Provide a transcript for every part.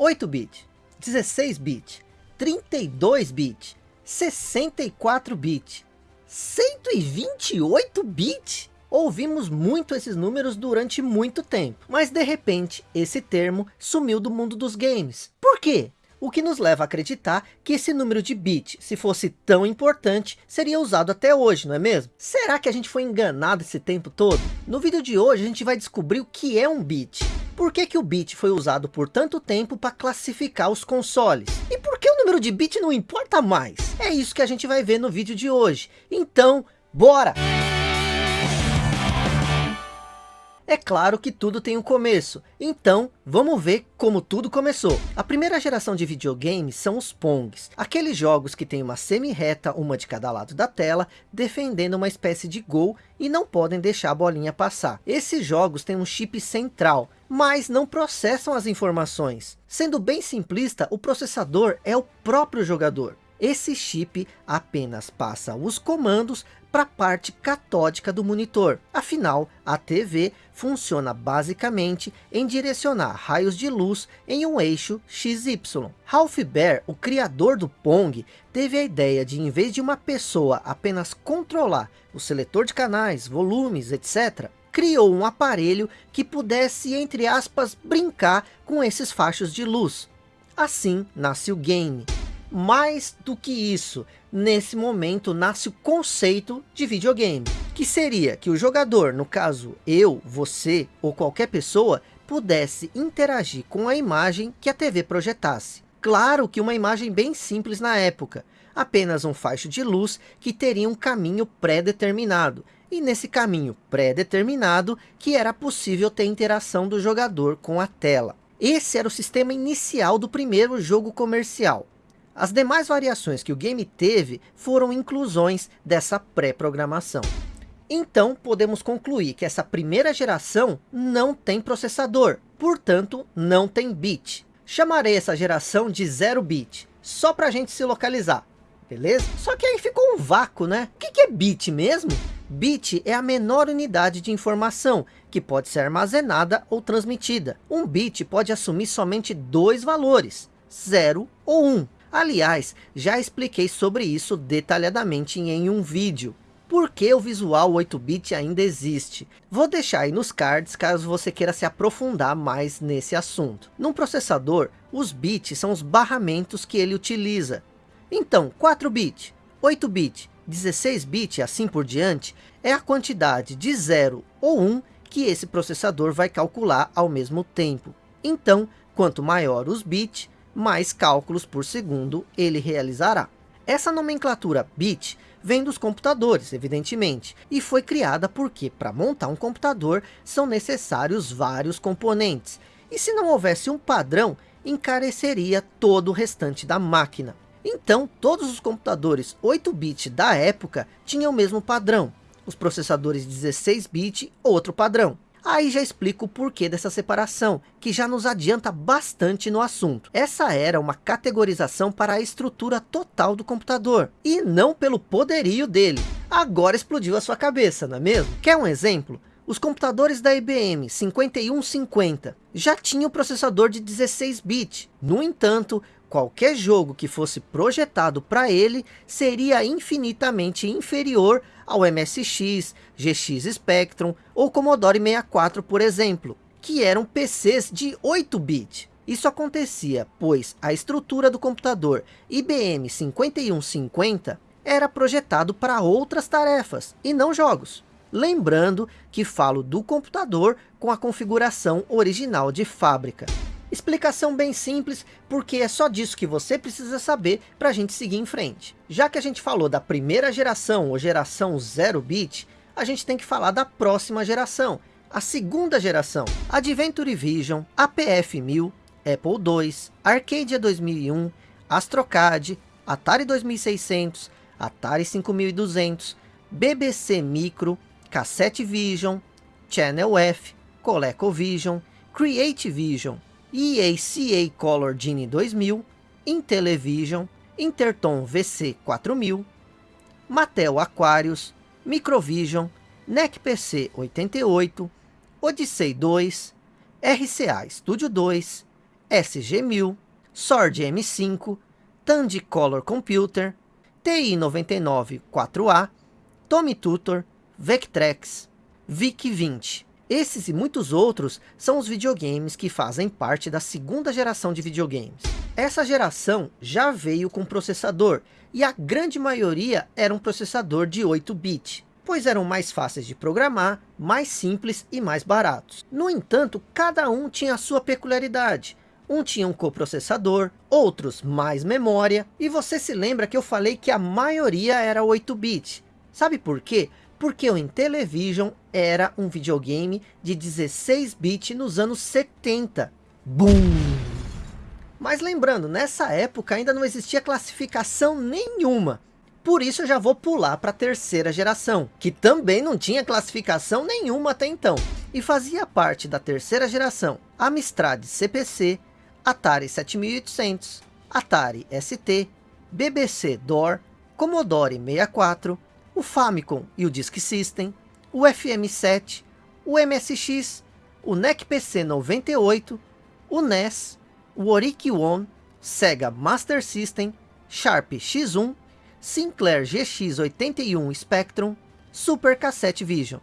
8-bit, 16-bit, 32-bit, 64-bit, 128-bit? Ouvimos muito esses números durante muito tempo, mas de repente esse termo sumiu do mundo dos games. Por quê? O que nos leva a acreditar que esse número de bit, se fosse tão importante, seria usado até hoje, não é mesmo? Será que a gente foi enganado esse tempo todo? No vídeo de hoje a gente vai descobrir o que é um bit. Por que, que o bit foi usado por tanto tempo para classificar os consoles? E por que o número de bit não importa mais? É isso que a gente vai ver no vídeo de hoje. Então, bora! É claro que tudo tem um começo, então vamos ver como tudo começou. A primeira geração de videogames são os Pongs, aqueles jogos que tem uma semi-reta, uma de cada lado da tela, defendendo uma espécie de gol e não podem deixar a bolinha passar. Esses jogos têm um chip central, mas não processam as informações. Sendo bem simplista, o processador é o próprio jogador. Esse chip apenas passa os comandos para a parte catódica do monitor. Afinal, a TV funciona basicamente em direcionar raios de luz em um eixo XY. Ralph Baer, o criador do Pong, teve a ideia de, em vez de uma pessoa apenas controlar o seletor de canais, volumes, etc., criou um aparelho que pudesse, entre aspas, brincar com esses fachos de luz. Assim nasce o game. Mais do que isso, nesse momento nasce o conceito de videogame, que seria que o jogador, no caso eu, você ou qualquer pessoa, pudesse interagir com a imagem que a TV projetasse. Claro que uma imagem bem simples na época, apenas um faixo de luz que teria um caminho pré-determinado, e nesse caminho pré-determinado que era possível ter interação do jogador com a tela. Esse era o sistema inicial do primeiro jogo comercial. As demais variações que o game teve foram inclusões dessa pré-programação. Então podemos concluir que essa primeira geração não tem processador, portanto não tem bit. Chamarei essa geração de 0 bit, só para a gente se localizar, beleza? Só que aí ficou um vácuo, né? O que, é bit mesmo? Bit é a menor unidade de informação, que pode ser armazenada ou transmitida. Um bit pode assumir somente dois valores, 0 ou 1. Um. Aliás, já expliquei sobre isso detalhadamente em um vídeo. Por que o visual 8-bit ainda existe? Vou deixar aí nos cards caso você queira se aprofundar mais nesse assunto. Num processador, os bits são os barramentos que ele utiliza. Então, 4-bit, 8-bit, 16-bit e assim por diante, é a quantidade de 0 ou 1 que esse processador vai calcular ao mesmo tempo. Então, quanto maior os bits, mais cálculos por segundo ele realizará. Essa nomenclatura bit vem dos computadores, evidentemente, e foi criada porque para montar um computador são necessários vários componentes, e se não houvesse um padrão, encareceria todo o restante da máquina. Então, todos os computadores 8-bit da época tinham o mesmo padrão, os processadores 16-bit outro padrão. Aí já explico o porquê dessa separação, que já nos adianta bastante no assunto. Essa era uma categorização para a estrutura total do computador, e não pelo poderio dele. Agora explodiu a sua cabeça, não é mesmo? Quer um exemplo? Os computadores da IBM 5150 já tinham processador de 16 bits. No entanto, qualquer jogo que fosse projetado para ele seria infinitamente inferior ao MSX, GX Spectrum ou Commodore 64, por exemplo, que eram PCs de 8-bit. Isso acontecia, pois a estrutura do computador IBM 5150 era projetado para outras tarefas, e não jogos. Lembrando que falo do computador com a configuração original de fábrica. Explicação bem simples, porque é só disso que você precisa saber para a gente seguir em frente. Já que a gente falou da primeira geração, ou geração 0 bit, a gente tem que falar da próxima geração, a segunda geração. Adventure Vision, APF 1000, Apple II, Arcadia 2001, Astrocad, Atari 2600, Atari 5200, BBC Micro, Cassette Vision, Channel F, ColecoVision, Create Vision, EACA Color Genie 2000, Intellivision, Interton VC4000, Mattel Aquarius, Microvision, NEC PC 88, Odyssey 2, RCA Studio 2, SG-1000, Sword M5, Tandy Color Computer, TI-99 4A, Tommy Tutor, Vectrex, VIC-20. Esses e muitos outros são os videogames que fazem parte da segunda geração de videogames. Essa geração já veio com processador, e a grande maioria era um processador de 8-bit, pois eram mais fáceis de programar, mais simples e mais baratos. No entanto, cada um tinha a sua peculiaridade. Um tinha um coprocessador, outros mais memória, e você se lembra que eu falei que a maioria era 8-bit. Sabe por quê? Porque o Intellivision era um videogame de 16 bits nos anos 70. Boom! Mas lembrando, nessa época ainda não existia classificação nenhuma. Por isso eu já vou pular para a terceira geração, que também não tinha classificação nenhuma até então. E fazia parte da terceira geração, Amstrad CPC, Atari 7800, Atari ST, BBC DOR, Commodore 64, o Famicom e o Disk System, o FM7, o MSX, o NEC PC 98, o NES, o Oric One, Sega Master System, Sharp X1, Sinclair GX81 Spectrum, Super Cassette Vision.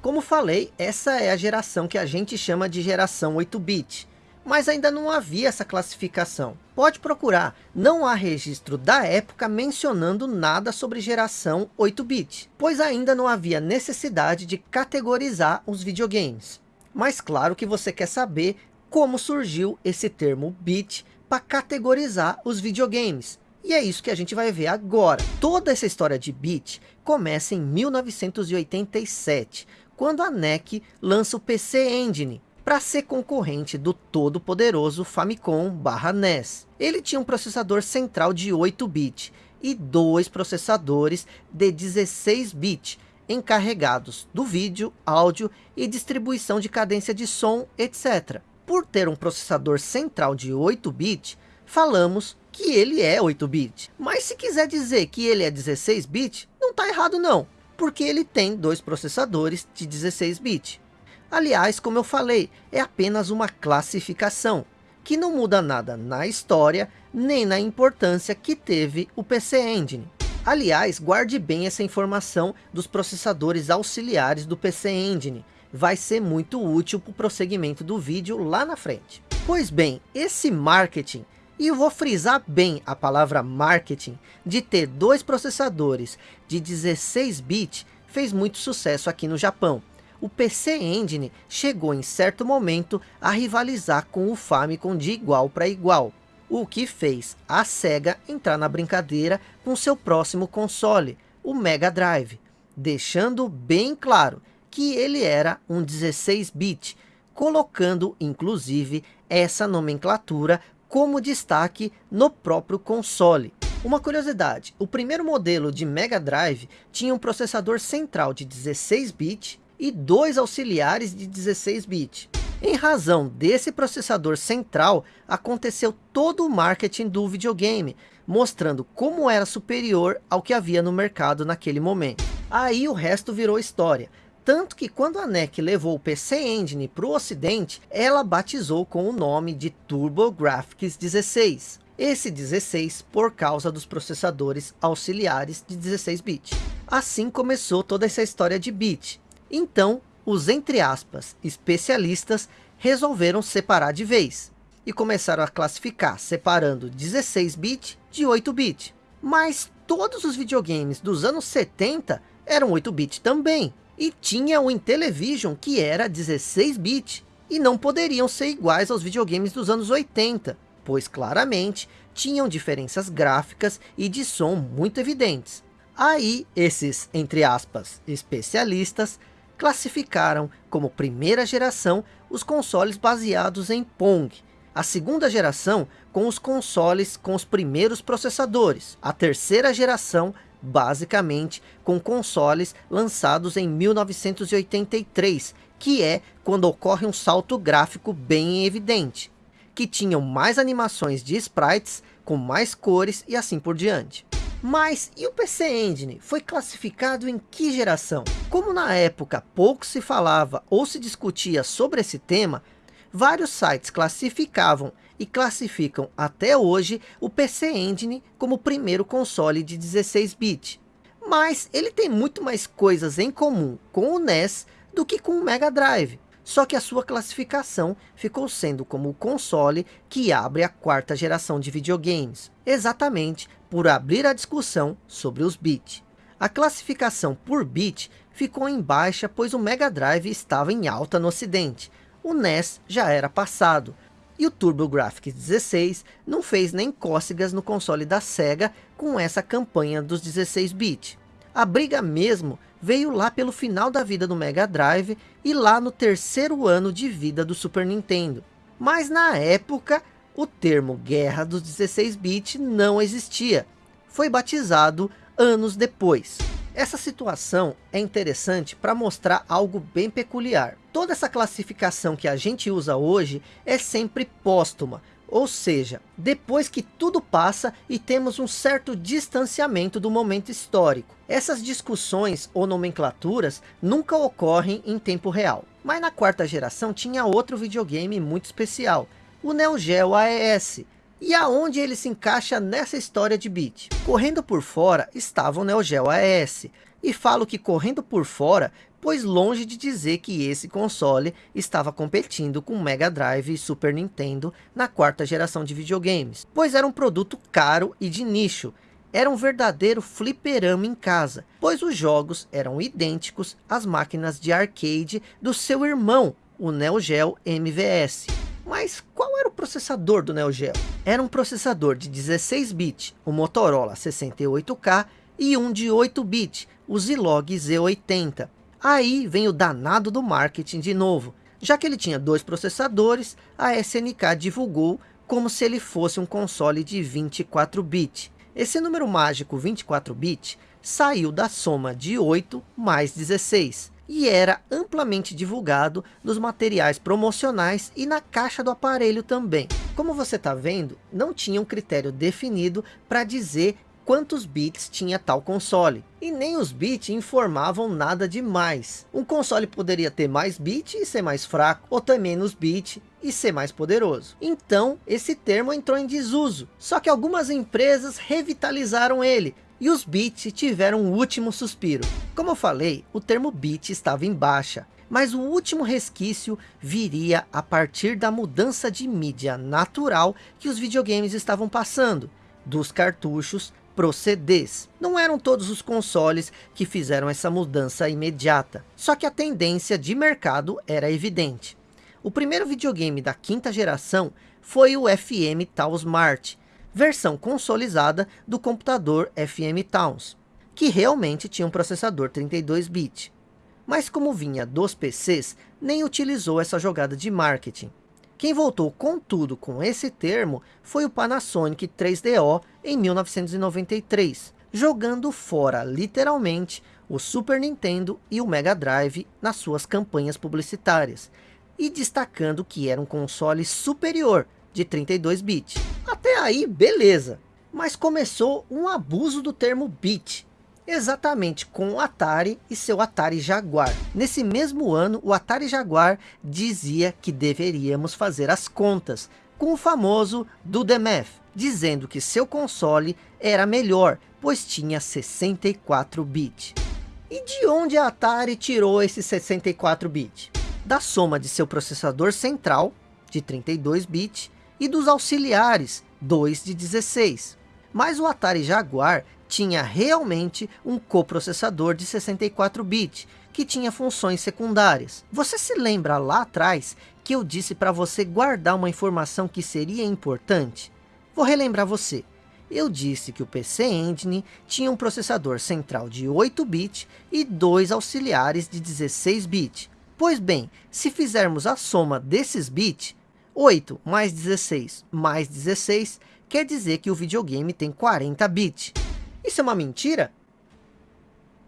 Como falei, essa é a geração que a gente chama de geração 8-bit mas ainda não havia essa classificação. Pode procurar, não há registro da época mencionando nada sobre geração 8-bit, pois ainda não havia necessidade de categorizar os videogames. Mas claro que você quer saber como surgiu esse termo bit para categorizar os videogames. E é isso que a gente vai ver agora. Toda essa história de bit começa em 1987, quando a NEC lança o PC Engine, para ser concorrente do todo poderoso Famicom NES. Ele tinha um processador central de 8-bit e dois processadores de 16-bit, encarregados do vídeo, áudio e distribuição de cadência de som, etc. Por ter um processador central de 8-bit, falamos que ele é 8-bit. Mas se quiser dizer que ele é 16-bit, não está errado não, porque ele tem dois processadores de 16-bit. Aliás, como eu falei, é apenas uma classificação, que não muda nada na história, nem na importância que teve o PC Engine. Aliás, guarde bem essa informação dos processadores auxiliares do PC Engine, vai ser muito útil para o prosseguimento do vídeo lá na frente. Pois bem, esse marketing, e eu vou frisar bem a palavra marketing, de ter dois processadores de 16 bits, fez muito sucesso aqui no Japão o PC Engine chegou em certo momento a rivalizar com o Famicom de igual para igual, o que fez a SEGA entrar na brincadeira com seu próximo console, o Mega Drive, deixando bem claro que ele era um 16-bit, colocando inclusive essa nomenclatura como destaque no próprio console. Uma curiosidade, o primeiro modelo de Mega Drive tinha um processador central de 16 bits e dois auxiliares de 16 bits. Em razão desse processador central, aconteceu todo o marketing do videogame, mostrando como era superior ao que havia no mercado naquele momento. Aí o resto virou história. Tanto que quando a NEC levou o PC Engine para o ocidente, ela batizou com o nome de TurboGrafx 16. Esse 16 por causa dos processadores auxiliares de 16 bits. Assim começou toda essa história de bit. Então, os entre aspas, especialistas resolveram separar de vez e começaram a classificar, separando 16 bit de 8 bit. Mas todos os videogames dos anos 70 eram 8 bit também. E tinha o Intellivision que era 16 bit. E não poderiam ser iguais aos videogames dos anos 80, pois claramente tinham diferenças gráficas e de som muito evidentes. Aí esses, entre aspas, especialistas classificaram como primeira geração os consoles baseados em Pong, a segunda geração com os consoles com os primeiros processadores, a terceira geração basicamente com consoles lançados em 1983, que é quando ocorre um salto gráfico bem evidente, que tinham mais animações de sprites, com mais cores e assim por diante. Mas e o PC Engine? Foi classificado em que geração? Como na época pouco se falava ou se discutia sobre esse tema, vários sites classificavam e classificam até hoje o PC Engine como o primeiro console de 16-bit. Mas ele tem muito mais coisas em comum com o NES do que com o Mega Drive. Só que a sua classificação ficou sendo como o console que abre a quarta geração de videogames. Exatamente por abrir a discussão sobre os bits. A classificação por bit ficou em baixa pois o Mega Drive estava em alta no ocidente. O NES já era passado. E o TurboGrafx 16 não fez nem cócegas no console da SEGA com essa campanha dos 16 bits. A briga mesmo veio lá pelo final da vida do Mega Drive e lá no terceiro ano de vida do Super Nintendo. Mas na época, o termo Guerra dos 16 bits não existia. Foi batizado anos depois. Essa situação é interessante para mostrar algo bem peculiar. Toda essa classificação que a gente usa hoje é sempre póstuma, ou seja, depois que tudo passa e temos um certo distanciamento do momento histórico. Essas discussões ou nomenclaturas nunca ocorrem em tempo real. Mas na quarta geração tinha outro videogame muito especial, o Neo Geo AES, e aonde ele se encaixa nessa história de beat? Correndo por fora estava o Neo Geo AES. E falo que correndo por fora, pois longe de dizer que esse console estava competindo com Mega Drive e Super Nintendo na quarta geração de videogames. Pois era um produto caro e de nicho. Era um verdadeiro fliperama em casa, pois os jogos eram idênticos às máquinas de arcade do seu irmão, o Neo Geo MVS. Mas qual processador do Neo Geo? Era um processador de 16 bits, o Motorola 68K, e um de 8 bits, o Zilog Z80. Aí vem o danado do marketing de novo. Já que ele tinha dois processadores, a SNK divulgou como se ele fosse um console de 24 bits. Esse número mágico 24 bits saiu da soma de 8 mais 16 e era amplamente divulgado nos materiais promocionais e na caixa do aparelho também. Como você está vendo, não tinha um critério definido para dizer quantos bits tinha tal console. E nem os bits informavam nada demais. Um console poderia ter mais bits e ser mais fraco, ou ter menos bits e ser mais poderoso. Então, esse termo entrou em desuso. Só que algumas empresas revitalizaram ele, e os bits tiveram o último suspiro. Como eu falei, o termo bit estava em baixa, mas o último resquício viria a partir da mudança de mídia natural que os videogames estavam passando, dos cartuchos pro CDs. Não eram todos os consoles que fizeram essa mudança imediata, só que a tendência de mercado era evidente. O primeiro videogame da quinta geração foi o FM Tal Smart, versão consolidada do computador FM Towns, que realmente tinha um processador 32-bit. Mas como vinha dos PCs, nem utilizou essa jogada de marketing. Quem voltou com tudo com esse termo foi o Panasonic 3DO em 1993, jogando fora literalmente o Super Nintendo e o Mega Drive nas suas campanhas publicitárias, e destacando que era um console superior de 32 bits. Até aí, beleza. Mas começou um abuso do termo bit. Exatamente com o Atari e seu Atari Jaguar. Nesse mesmo ano, o Atari Jaguar dizia que deveríamos fazer as contas com o famoso do math, dizendo que seu console era melhor, pois tinha 64 bits. E de onde a Atari tirou esse 64 bits? Da soma de seu processador central, de 32 bits, e dos auxiliares, 2 de 16. Mas o Atari Jaguar tinha realmente um coprocessador de 64 bits, que tinha funções secundárias. Você se lembra lá atrás que eu disse para você guardar uma informação que seria importante? Vou relembrar você. Eu disse que o PC Engine tinha um processador central de 8 bits e dois auxiliares de 16 bits. Pois bem, se fizermos a soma desses bits, 8 mais 16 mais 16 quer dizer que o videogame tem 40 bits. Isso é uma mentira?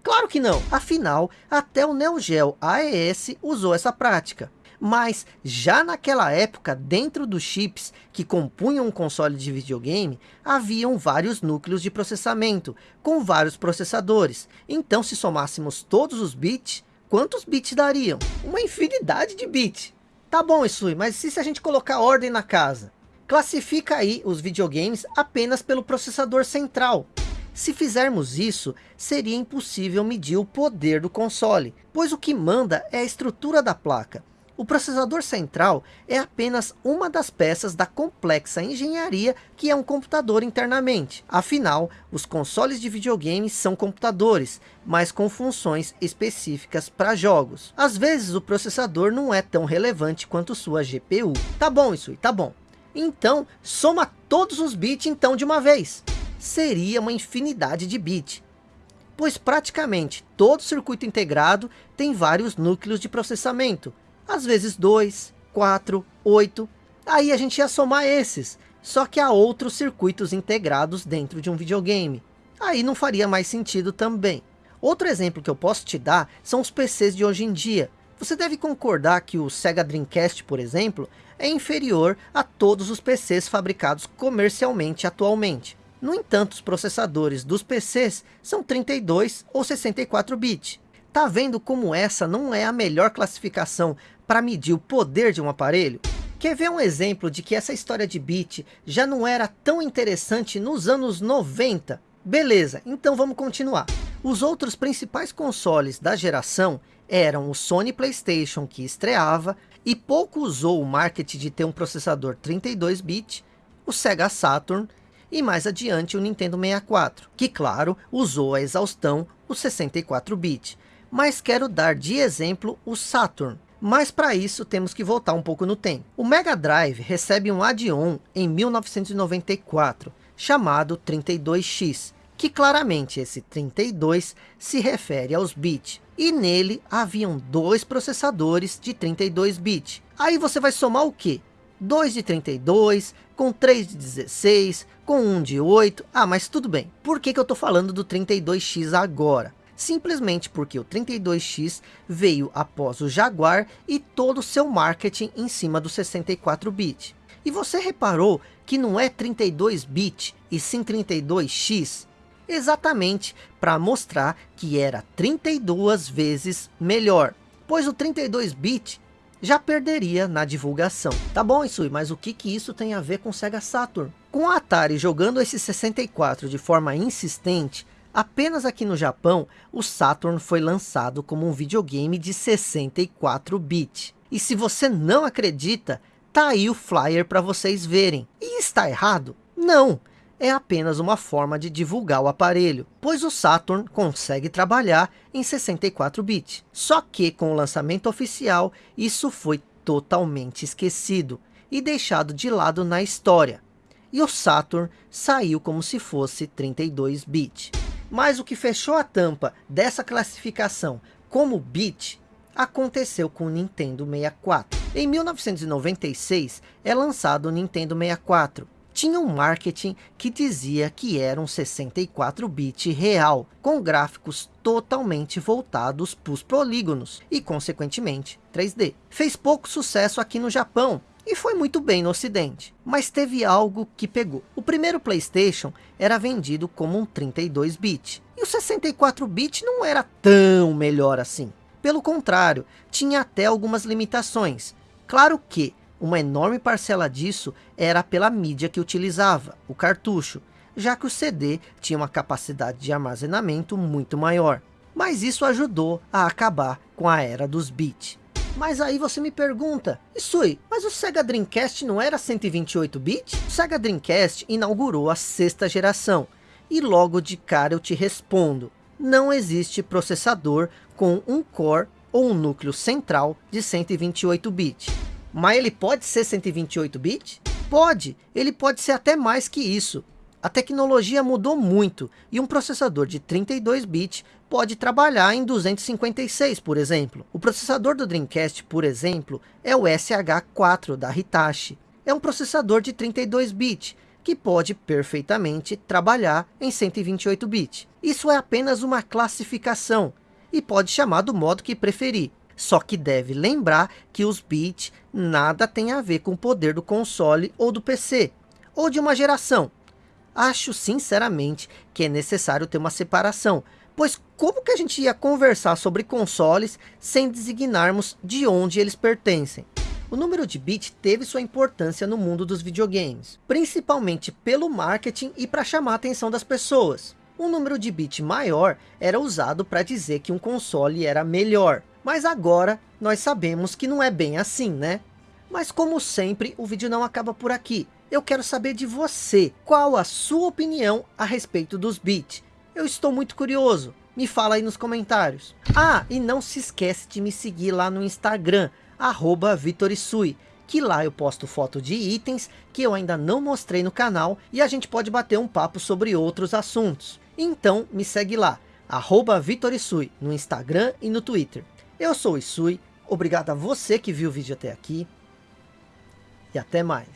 Claro que não. Afinal, até o Neo Geo AES usou essa prática. Mas já naquela época, dentro dos chips que compunham um console de videogame, haviam vários núcleos de processamento, com vários processadores. Então se somássemos todos os bits, quantos bits dariam? Uma infinidade de bits. Tá bom, Isui, mas e se a gente colocar ordem na casa? classifica aí os videogames apenas pelo processador central. Se fizermos isso, seria impossível medir o poder do console, pois o que manda é a estrutura da placa. O processador central é apenas uma das peças da complexa engenharia que é um computador internamente. Afinal, os consoles de videogames são computadores, mas com funções específicas para jogos. Às vezes o processador não é tão relevante quanto sua GPU. Tá bom isso, tá bom. Então, soma todos os bits então de uma vez. Seria uma infinidade de bits pois praticamente todo circuito integrado tem vários núcleos de processamento, às vezes 2, 4, 8. Aí a gente ia somar esses. Só que há outros circuitos integrados dentro de um videogame. Aí não faria mais sentido também. Outro exemplo que eu posso te dar são os PCs de hoje em dia. Você deve concordar que o Sega Dreamcast, por exemplo, é inferior a todos os PCs fabricados comercialmente atualmente. No entanto, os processadores dos PCs são 32 ou 64 bits. Tá vendo como essa não é a melhor classificação para medir o poder de um aparelho? Quer ver um exemplo de que essa história de bit já não era tão interessante nos anos 90? Beleza, então vamos continuar. Os outros principais consoles da geração eram o Sony Playstation que estreava e pouco usou o marketing de ter um processador 32 bit, o Sega Saturn e mais adiante o Nintendo 64, que claro, usou a exaustão o 64 bit. Mas quero dar de exemplo o Saturn, mas para isso temos que voltar um pouco no tempo. O Mega Drive recebe um add-on em 1994, chamado 32X, que claramente esse 32 se refere aos bits. E nele haviam dois processadores de 32 bits. Aí você vai somar o que? 2 de 32, com 3 de 16, com 1 de 8. Ah, mas tudo bem. Por que, que eu estou falando do 32X agora? Simplesmente porque o 32X veio após o Jaguar e todo o seu marketing em cima do 64-bit. E você reparou que não é 32-bit e sim 32X? Exatamente para mostrar que era 32 vezes melhor, pois o 32-bit já perderia na divulgação. Tá bom, Isui, mas o que, que isso tem a ver com Sega Saturn? Com a Atari jogando esse 64 de forma insistente, Apenas aqui no Japão, o Saturn foi lançado como um videogame de 64 bits. E se você não acredita, tá aí o flyer para vocês verem. E está errado? Não! É apenas uma forma de divulgar o aparelho, pois o Saturn consegue trabalhar em 64 bits. Só que com o lançamento oficial, isso foi totalmente esquecido e deixado de lado na história. E o Saturn saiu como se fosse 32 bits. Mas o que fechou a tampa dessa classificação como bit aconteceu com o Nintendo 64. Em 1996 é lançado o Nintendo 64. Tinha um marketing que dizia que era um 64-bit real, com gráficos totalmente voltados para os polígonos e, consequentemente, 3D. Fez pouco sucesso aqui no Japão, e foi muito bem no ocidente. Mas teve algo que pegou. O primeiro Playstation era vendido como um 32-bit. E o 64-bit não era tão melhor assim. Pelo contrário, tinha até algumas limitações. Claro que uma enorme parcela disso era pela mídia que utilizava, o cartucho, já que o CD tinha uma capacidade de armazenamento muito maior. Mas isso ajudou a acabar com a era dos bits. Mas aí você me pergunta, Isui, mas o Sega Dreamcast não era 128 bits? O Sega Dreamcast inaugurou a sexta geração. E logo de cara eu te respondo, não existe processador com um core ou um núcleo central de 128 bits. Mas ele pode ser 128 bits? Pode, ele pode ser até mais que isso. A tecnologia mudou muito e um processador de 32 bits pode trabalhar em 256, por exemplo. O processador do Dreamcast, por exemplo, é o SH4 da Hitachi. É um processador de 32 bits, que pode perfeitamente trabalhar em 128 bits. Isso é apenas uma classificação, e pode chamar do modo que preferir. Só que deve lembrar que os bits nada tem a ver com o poder do console ou do PC, ou de uma geração. Acho sinceramente que é necessário ter uma separação, Pois como que a gente ia conversar sobre consoles sem designarmos de onde eles pertencem? o número de bit teve sua importância no mundo dos videogames, principalmente pelo marketing e para chamar a atenção das pessoas. Um número de bit maior era usado para dizer que um console era melhor, mas agora nós sabemos que não é bem assim, né? Mas como sempre, o vídeo não acaba por aqui. Eu quero saber de você, qual a sua opinião a respeito dos bits? Eu estou muito curioso, me fala aí nos comentários. Ah, e não se esquece de me seguir lá no Instagram, arroba Vitorisui, que lá eu posto foto de itens que eu ainda não mostrei no canal e a gente pode bater um papo sobre outros assuntos. Então me segue lá, arroba Vitorisui, no Instagram e no Twitter. Eu sou o Isui, obrigado a você que viu o vídeo até aqui e até mais.